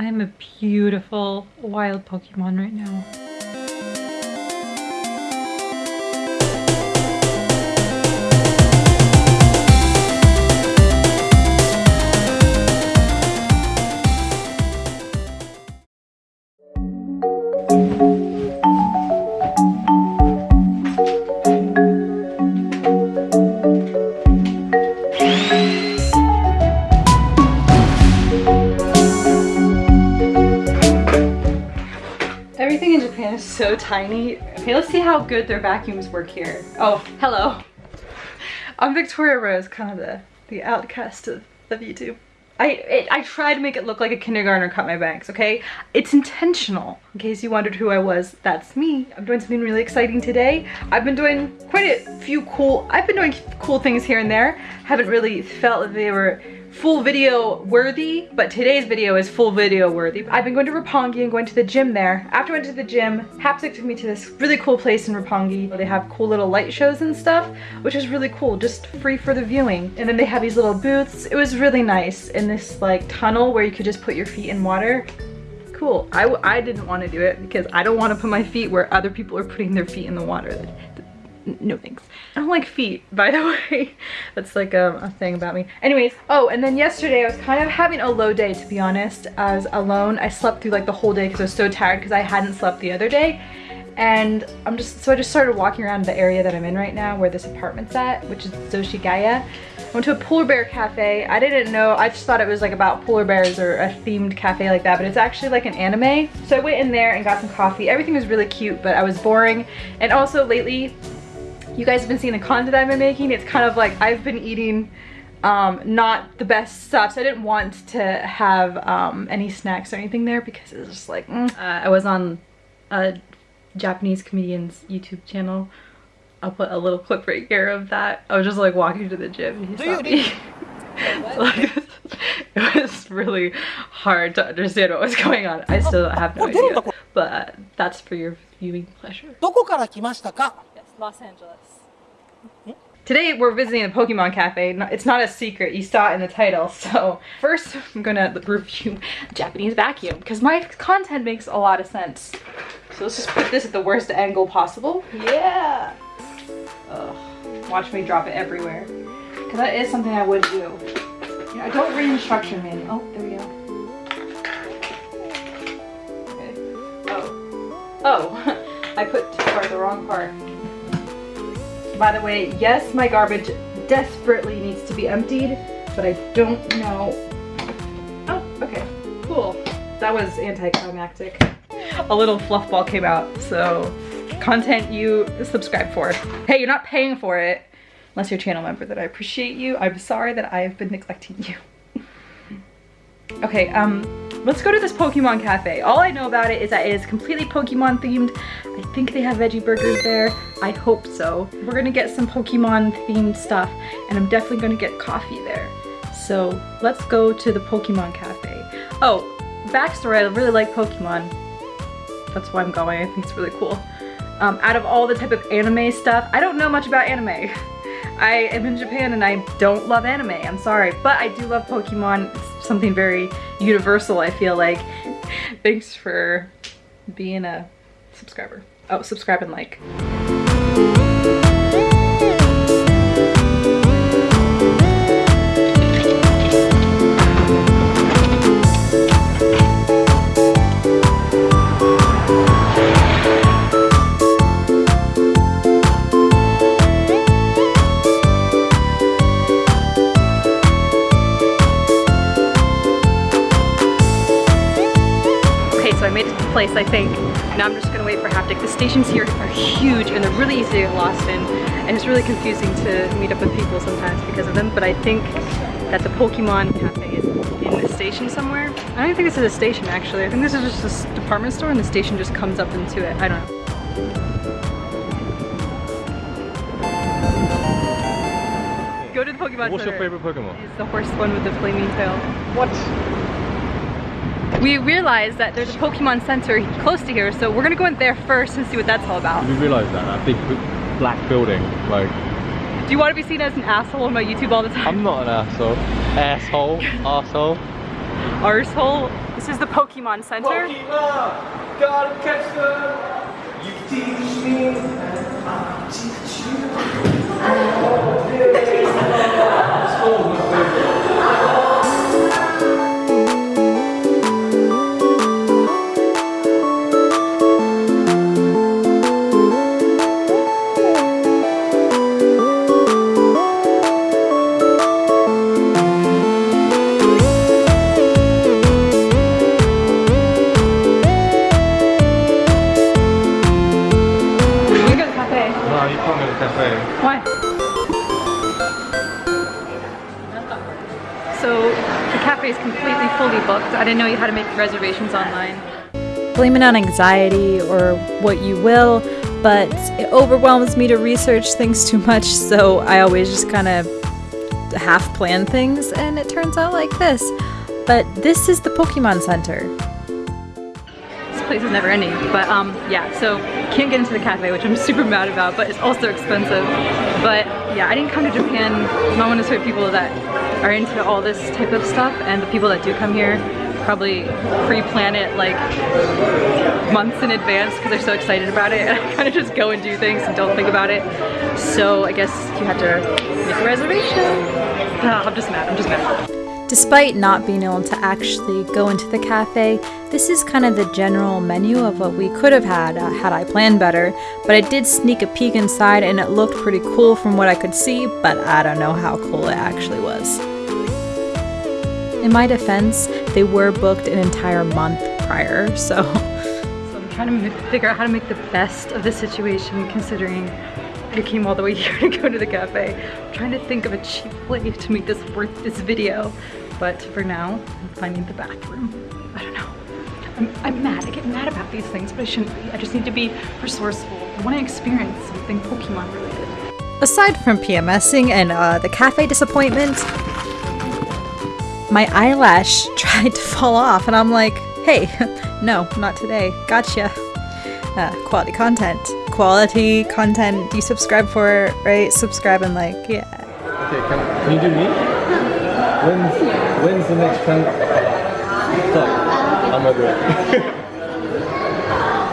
I'm a beautiful wild Pokemon right now. Everything in Japan is so tiny. Okay, let's see how good their vacuums work here. Oh, hello. I'm Victoria Rose, kind of the, the outcast of, of YouTube. I, it, I try to make it look like a kindergartner cut my bangs, okay? It's intentional. In case you wondered who I was, that's me. I'm doing something really exciting today. I've been doing quite a few cool, I've been doing cool things here and there. Haven't really felt that they were full video worthy, but today's video is full video worthy. I've been going to Roppongi and going to the gym there. After I went to the gym, Haptic took me to this really cool place in Roppongi. They have cool little light shows and stuff, which is really cool, just free for the viewing. And then they have these little booths. It was really nice in this like tunnel where you could just put your feet in water. Cool. I, I didn't want to do it because I don't want to put my feet where other people are putting their feet in the water no thanks. I don't like feet, by the way. That's like a, a, thing about me. Anyways, oh, and then yesterday I was kind of having a low day, to be honest. I was alone. I slept through like the whole day because I was so tired because I hadn't slept the other day. And I'm just, so I just started walking around the area that I'm in right now where this apartment's at, which is Zoshigaya. I went to a polar bear cafe. I didn't know, I just thought it was like about polar bears or a themed cafe like that, but it's actually like an anime. So I went in there and got some coffee. Everything was really cute, but I was boring. And also lately, you guys have been seeing the content I've been making. It's kind of like I've been eating um, not the best stuff. So I didn't want to have um, any snacks or anything there because it was just like, mm. uh, I was on a Japanese comedian's YouTube channel. I'll put a little clip right here of that. I was just like walking to the gym and he saw me. like, it was really hard to understand what was going on. I still have no idea, but that's for your viewing pleasure. Los Angeles. Today we're visiting a Pokemon cafe. It's not a secret, you saw it in the title. So first I'm gonna review Japanese vacuum because my content makes a lot of sense. So let's just put this at the worst angle possible. Yeah! Ugh. Watch me drop it everywhere. Because that is something I would do. Yeah, I don't read instruction manual. Oh, there we go. Okay. Oh. Oh, I put part the wrong part. By the way, yes, my garbage desperately needs to be emptied, but I don't know. Oh, okay, cool. That was anticlimactic. A little fluff ball came out, so content you subscribe for. Hey, you're not paying for it, unless you're a channel member, that I appreciate you. I'm sorry that I've been neglecting you. okay, um, Let's go to this Pokemon Cafe. All I know about it is that it is completely Pokemon themed. I think they have veggie burgers there. I hope so. We're gonna get some Pokemon themed stuff and I'm definitely gonna get coffee there. So let's go to the Pokemon Cafe. Oh, backstory, I really like Pokemon. That's why I'm going, I think it's really cool. Um, out of all the type of anime stuff, I don't know much about anime. I am in Japan and I don't love anime, I'm sorry, but I do love Pokemon. Something very universal, I feel like. Thanks for being a subscriber. Oh, subscribe and like. I think. Now I'm just gonna wait for Haptic. The stations here are huge and they're really easy to get lost in. And it's really confusing to meet up with people sometimes because of them. But I think that the Pokemon Cafe is in the station somewhere. I don't think this is a station actually. I think this is just a department store and the station just comes up into it. I don't know. Go to the Pokemon What's Center. your favorite Pokemon? It's the horse one with the flaming tail. What? We realized that there's a Pokemon Center close to here, so we're gonna go in there first and see what that's all about. We realized that, that big black building, like... Do you want to be seen as an asshole on my YouTube all the time? I'm not an asshole. Asshole. asshole. Arsehole? This is the Pokemon Center. Pokemon, gotta catch them. You teach me, I teach you. Oh, didn't know you had to make reservations online. blame it on anxiety or what you will, but it overwhelms me to research things too much, so I always just kind of half plan things, and it turns out like this. But this is the Pokemon Center. This place is never ending. But um, yeah, so can't get into the cafe, which I'm super mad about, but it's also expensive. But yeah, I didn't come to Japan. I'm not one of those sort of people that are into all this type of stuff, and the people that do come here probably pre-plan it like months in advance because they're so excited about it and I kind of just go and do things and don't think about it. So I guess you have to make a reservation. I'm just mad, I'm just mad. Despite not being able to actually go into the cafe, this is kind of the general menu of what we could have had uh, had I planned better. But I did sneak a peek inside and it looked pretty cool from what I could see, but I don't know how cool it actually was. In my defense, they were booked an entire month prior, so So I'm trying to figure out how to make the best of the situation considering I came all the way here to go to the cafe. I'm trying to think of a cheap way to make this worth this video. But for now, I'm finding the bathroom. I don't know. I'm, I'm mad. I get mad about these things, but I shouldn't be. I just need to be resourceful. I want to experience something Pokemon related. Aside from PMSing and uh, the cafe disappointment, my eyelash tried to fall off, and I'm like, hey, no, not today. Gotcha. Uh, quality content. Quality content. You subscribe for right? Subscribe and like, yeah. Okay, can, can you do me? When's, when's the next time? I'm not it.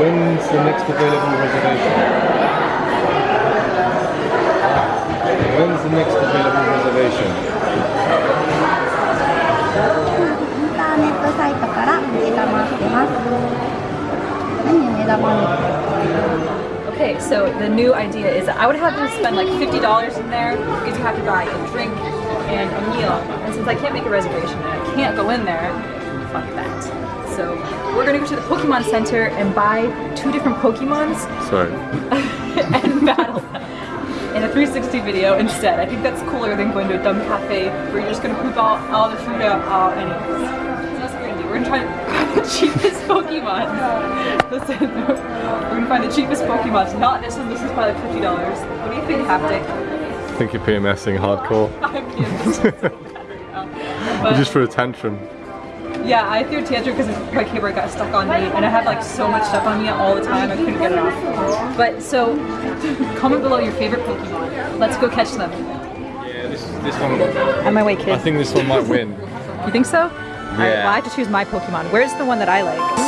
When's the next available reservation? When's the next available reservation? that money. Okay, so the new idea is I would have to spend like $50 in there because you have to buy a drink and a meal. And since I can't make a reservation and I can't go in there, fuck that. So we're gonna go to the Pokemon Center and buy two different Pokemons. Sorry. and battle in a 360 video instead. I think that's cooler than going to a dumb cafe where you're just gonna poop all, all the food out, anyways. So that's what we're gonna do. We're gonna try the cheapest Pokemon. Listen, we're gonna find the cheapest Pokemon. Not this one, this is probably $50. What do you think, Haptic? I think you're PMSing hardcore. I'm being so bad right now. You But- just for a tantrum. Yeah, I threw a tantrum because my keyboard got stuck on me, and I had like so much stuff on me all the time, I couldn't get it off. But so, comment below your favorite Pokemon. Let's go catch them. Yeah, this, this one, On my way, kid. I think this one might win. You think so? Alright, well, I have to choose my Pokemon. Where's the one that I like?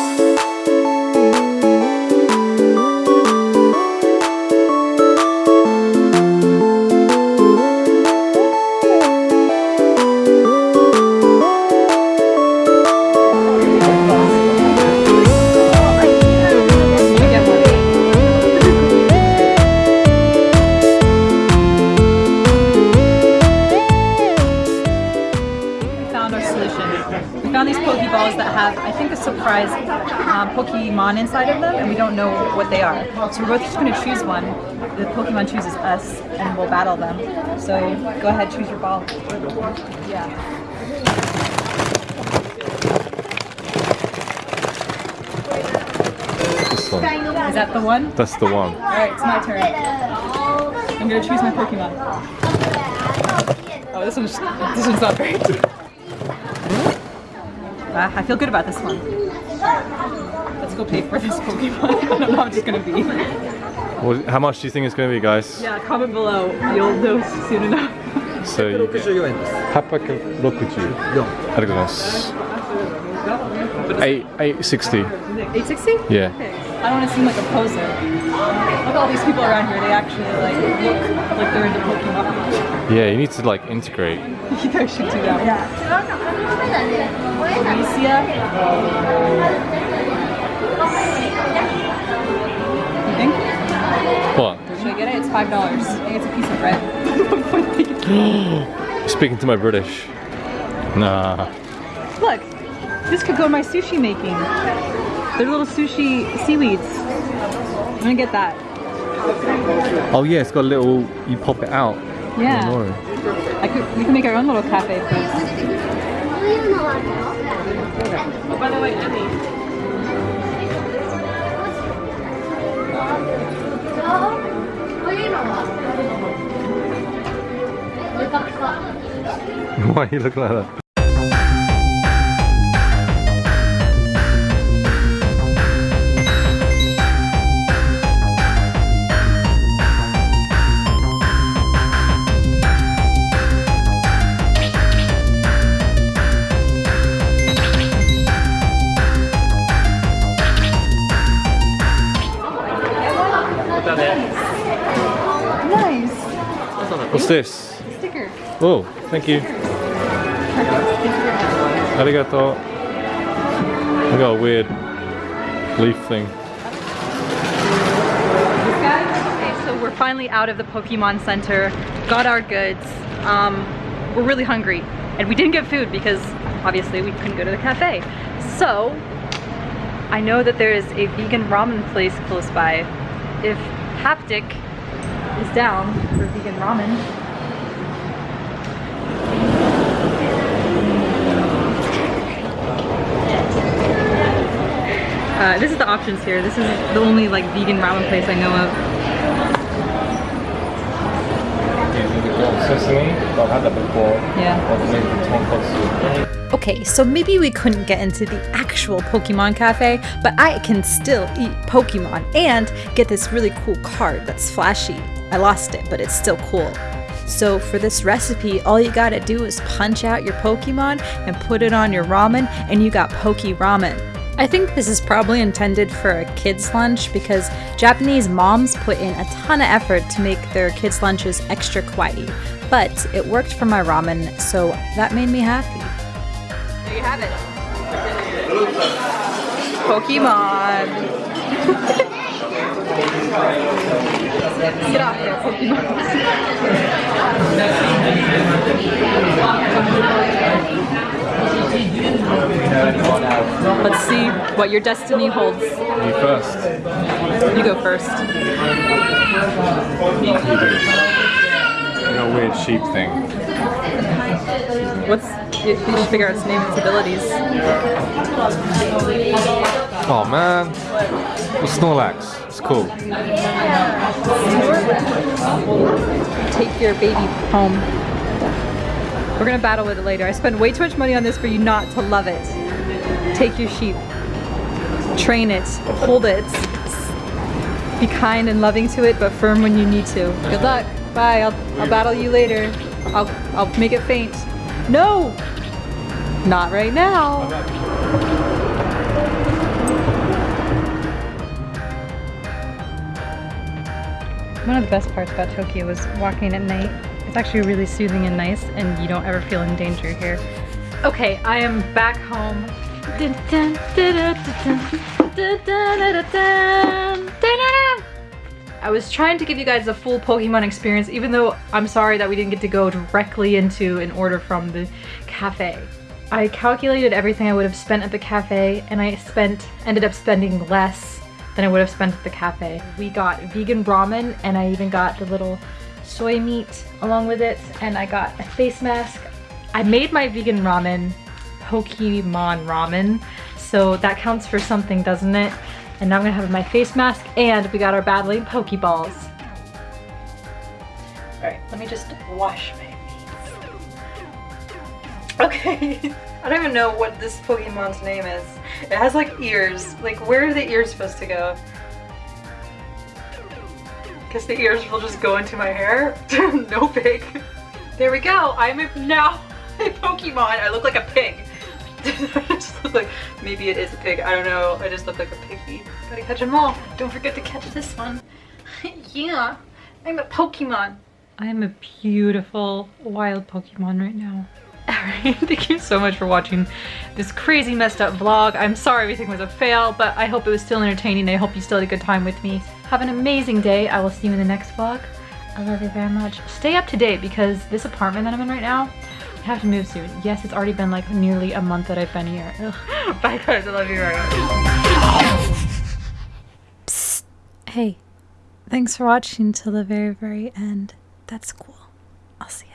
What they are. So we're both just going to choose one. The Pokemon chooses us, and we'll battle them. So go ahead, choose your ball. Yeah. One. Is that the one? That's the one. All right, it's my turn. I'm gonna choose my Pokemon. Oh, this one's this one's not very. Uh, I feel good about this one Let's go pay for this Pokemon. I don't know how much it's gonna be. What, how much do you think it's going to be, guys? Yeah, comment below. You'll know soon enough. So you get 64円です。 860. ありがとうございます。 Eight eight sixty. 860? Yeah. Okay. I don't want to seem like a poser. Look at all these people around here. They actually like look like they're into Pokemon. Yeah, you need to like integrate. you guys should do that. Alicia. five dollars. It's a piece of bread. Speaking to my British. Nah. Look, this could go in my sushi making. They're little sushi seaweeds. I'm gonna get that. Oh yeah, it's got a little, you pop it out. Yeah. I could, we can make our own little cafe. Oh, by the way, Emmy. Why are you looking like that? Nice. What's this? Sticker. Oh, thank you. Arigato. I got a weird leaf thing. Okay, so we're finally out of the Pokemon Center, got our goods. Um, we're really hungry, and we didn't get food because obviously we couldn't go to the cafe. So, I know that there is a vegan ramen place close by. If Haptic is down for vegan ramen, Uh, this is the options here. This is the only like vegan ramen place I know of. Sesame, I've had that before. Yeah. Or maybe tonkotsu. Okay, so maybe we couldn't get into the actual Pokemon Cafe, but I can still eat Pokemon and get this really cool card that's flashy. I lost it, but it's still cool. So for this recipe, all you gotta do is punch out your Pokemon and put it on your ramen, and you got Poke Ramen. I think this is probably intended for a kid's lunch because Japanese moms put in a ton of effort to make their kids' lunches extra kawaii. But it worked for my ramen, so that made me happy. There you have it. Pokemon. Get off there, Pokemon. Let's see what your destiny holds. You first. You go first. You got a weird sheep thing. What's you, you should figure out its name and its abilities. Oh man. Well, Snorlax. Cool. Take your baby home. We're gonna battle with it later. I spent way too much money on this for you not to love it. Take your sheep. Train it. Hold it. Be kind and loving to it, but firm when you need to. Good luck. Bye. I'll, I'll battle you later. I'll, I'll make it faint. No! Not right now. One of the best parts about Tokyo was walking at night. It's actually really soothing and nice and you don't ever feel in danger here. Okay, I am back home. I was trying to give you guys a full Pokemon experience even though I'm sorry that we didn't get to go directly into an order from the cafe. I calculated everything I would have spent at the cafe and I spent ended up spending less than I would have spent at the cafe. We got vegan ramen, and I even got the little soy meat along with it, and I got a face mask. I made my vegan ramen Pokemon ramen, so that counts for something, doesn't it? And now I'm gonna have my face mask, and we got our battling Pokeballs. Alright, let me just wash my Okay, I don't even know what this Pokemon's name is. It has like ears. Like, where are the ears supposed to go? Guess the ears will just go into my hair. no pig. There we go. I'm a, now a Pokemon. I look like a pig. I just look like maybe it is a pig. I don't know. I just look like a piggy. Gotta catch them all. Don't forget to catch this one. yeah, I'm a Pokemon. I am a beautiful wild Pokemon right now. Thank you so much for watching this crazy messed up vlog. I'm sorry everything was a fail, but I hope it was still entertaining. I hope you still had a good time with me. Have an amazing day. I will see you in the next vlog. I love you very much. Stay up to date because this apartment that I'm in right now, I have to move soon. Yes, it's already been like nearly a month that I've been here. Bye guys, I love you very much. Hey, thanks for watching till the very, very end. That's cool. I'll see you.